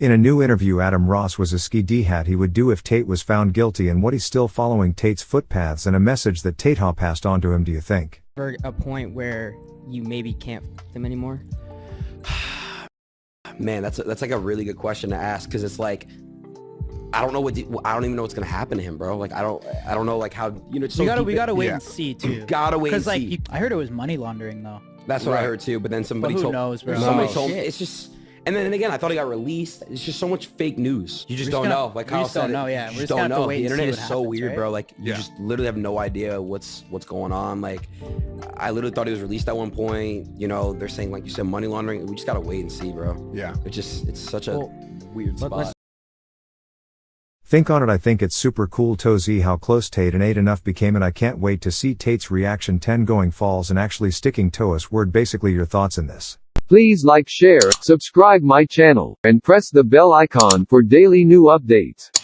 In a new interview, Adin Ross was a ski D hat he would do if Tate was found guilty and what he's still following Tate's footpaths and a message that Tate Ha passed on to him, do you think? For a point where you maybe can't f them anymore? Man, that's a, that's like a really good question to ask because it's like I don't know what I don't even know what's gonna happen to him, bro. Like I don't I don't know like how you know. So we gotta we gotta wait yeah. and see too. gotta wait because like see. I heard it was money laundering though. That's what right. I heard too. But then somebody but who told knows, bro. somebody no. told me it's just. And then and again, I thought he got released. It's just so much fake news. You just don't gonna, know. Like Kyle just said, don't know. Yeah, you we just don't know. The internet is so weird, right? bro. Like you Yeah. just literally have no idea what's what's going on. Like I literally thought he was released at one point. You know, they're saying like you said, money laundering. We just gotta wait and see, bro. Yeah. It just it's such a Well, weird spot. let's- Think on it, I think it's super cool to see how close Tate and 8 enough became, and I can't wait to see Tate's reaction 10 going falls and actually sticking to us. Word basically your thoughts in this. Please like share, subscribe my channel, and press the bell icon for daily new updates.